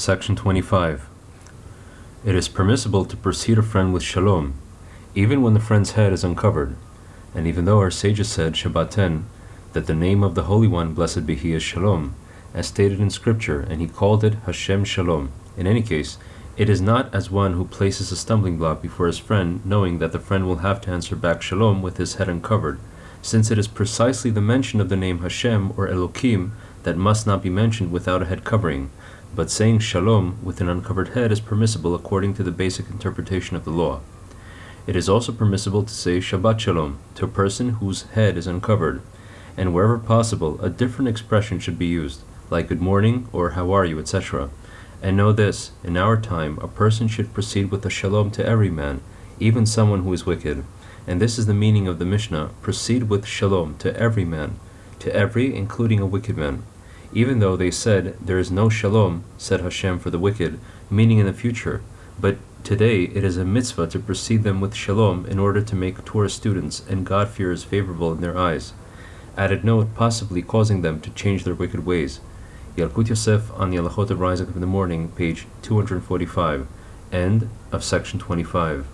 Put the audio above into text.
Section 25. It is permissible to precede a friend with shalom, even when the friend's head is uncovered, and even though our sages said, Shabbaten, that the name of the Holy One, blessed be He, is Shalom, as stated in Scripture, and he called it Hashem Shalom. In any case, it is not as one who places a stumbling block before his friend, knowing that the friend will have to answer back Shalom with his head uncovered, since it is precisely the mention of the name Hashem or Elohim that must not be mentioned without a head covering, but saying Shalom with an uncovered head is permissible according to the basic interpretation of the law. It is also permissible to say Shabbat Shalom to a person whose head is uncovered, and wherever possible, a different expression should be used, like good morning or how are you, etc. And know this, in our time, a person should proceed with a shalom to every man, even someone who is wicked. And this is the meaning of the Mishnah, proceed with shalom to every man, to every, including a wicked man. Even though they said, there is no shalom, said Hashem for the wicked, meaning in the future, but today it is a mitzvah to precede them with shalom in order to make Torah students and God-fearers favorable in their eyes. Added note, possibly causing them to change their wicked ways. Yalkut Yosef on the Halachot of Rising in the Morning, page 245, end of section 25.